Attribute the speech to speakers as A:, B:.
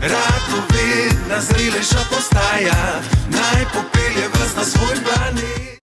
A: Ratovi vid nas zriliš